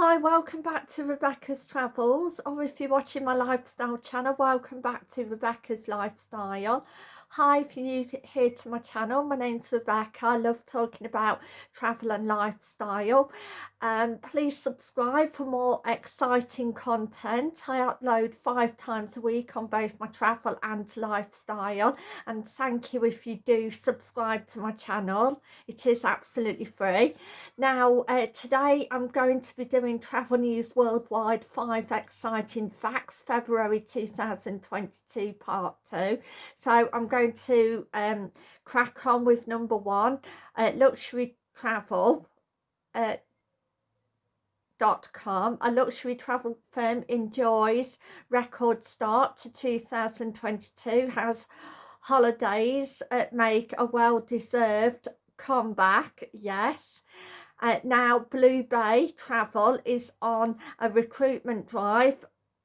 Hi, welcome back to Rebecca's Travels, or if you're watching my lifestyle channel, welcome back to Rebecca's Lifestyle. Hi, if you're new to, here to my channel, my name's Rebecca. I love talking about travel and lifestyle. Um, please subscribe for more exciting content. I upload five times a week on both my travel and lifestyle. And thank you if you do subscribe to my channel. It is absolutely free. Now, uh, today I'm going to be doing Travel News Worldwide 5 Exciting Facts, February 2022 Part 2. So I'm going to um, crack on with number one, uh, luxury travel. Uh, dot com a luxury travel firm enjoys record start to 2022 has holidays uh, make a well-deserved comeback yes uh, now blue bay travel is on a recruitment drive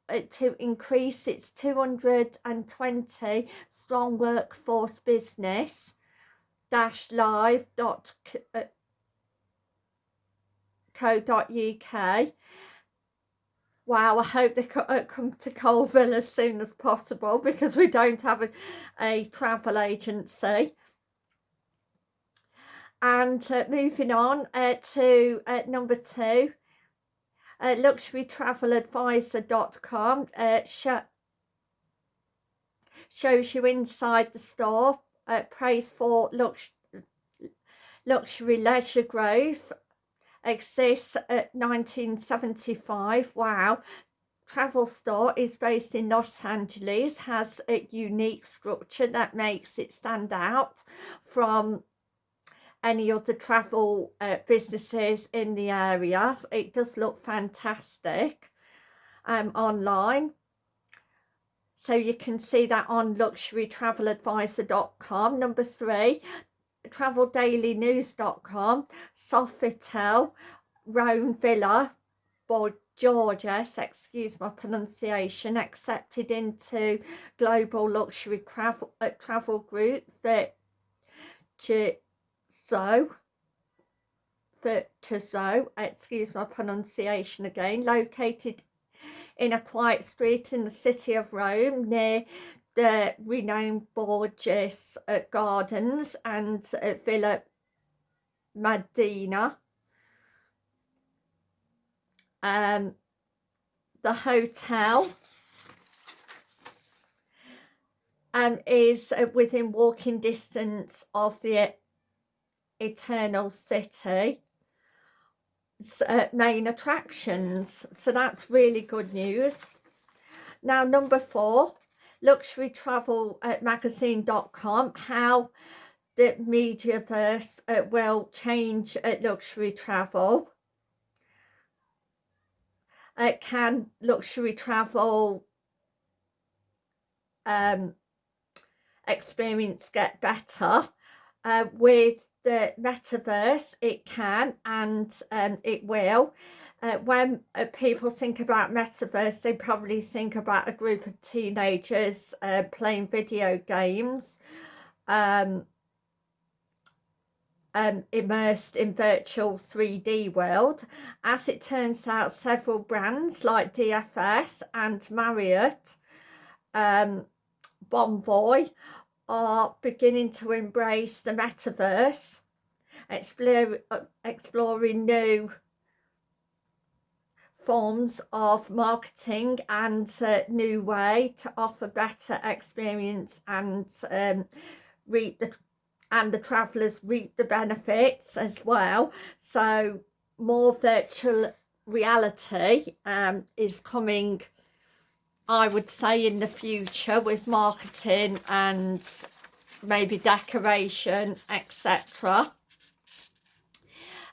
uh, to increase its 220 strong workforce business dash live dot uh, co dot uk wow i hope they uh, come to colville as soon as possible because we don't have a, a travel agency and uh, moving on uh, to uh, number two uh, luxurytraveladvisor.com uh, sh shows you inside the store uh, praise for lux luxury leisure growth exists at 1975 wow. Travel store is based in Los Angeles has a unique structure that makes it stand out from any other travel uh, businesses in the area. It does look fantastic um, online. So you can see that on luxurytraveladvisor.com. Number three, traveldailynews.com, Sofitel, Rome Villa, Georges, excuse my pronunciation, accepted into Global Luxury Travel, uh, travel Group, that so Virtuoso, excuse my pronunciation again, located in a quiet street in the city of Rome near the renowned Borges uh, Gardens and uh, Villa Madina. Um, the hotel um, is uh, within walking distance of the Eternal City uh, main attractions. So that's really good news. Now, number four, luxury travel at luxurytravelmagazine.com, how the metaverse uh, will change luxury travel. Uh, can luxury travel um, experience get better uh, with the metaverse it can and um, it will uh, when uh, people think about metaverse they probably think about a group of teenagers uh, playing video games um, um, immersed in virtual 3D world. As it turns out, several brands like DFS and Marriott um, Bonvoy are beginning to embrace the metaverse, uh, exploring new forms of marketing and a new way to offer better experience and um, reap the and the travellers reap the benefits as well. So more virtual reality um, is coming I would say in the future with marketing and maybe decoration etc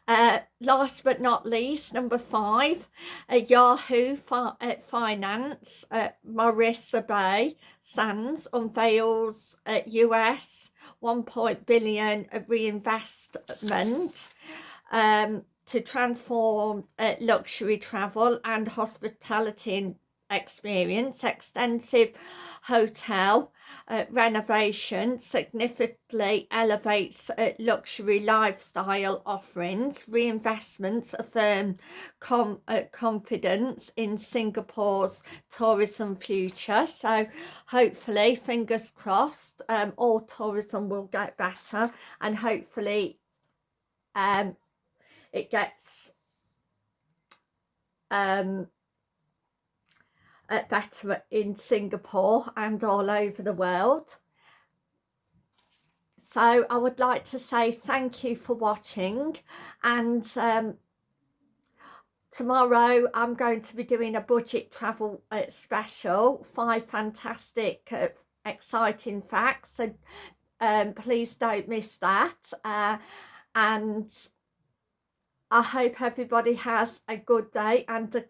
uh, last but not least number five uh, Yahoo fi uh, Finance uh, Marina Bay Sands unveils uh, US 1. billion reinvestment um, to transform uh, luxury travel and hospitality experience extensive hotel uh, renovation significantly elevates uh, luxury lifestyle offerings. Reinvestments affirm com uh, confidence in Singapore's tourism future. So hopefully, fingers crossed, um, all tourism will get better and hopefully um, it gets um, better in Singapore and all over the world. So I would like to say thank you for watching and um, tomorrow I'm going to be doing a budget travel uh, special, five fantastic uh, exciting facts so um, please don't miss that uh, and I hope everybody has a good day and a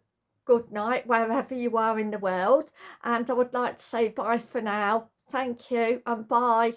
good night wherever you are in the world and I would like to say bye for now. Thank you and bye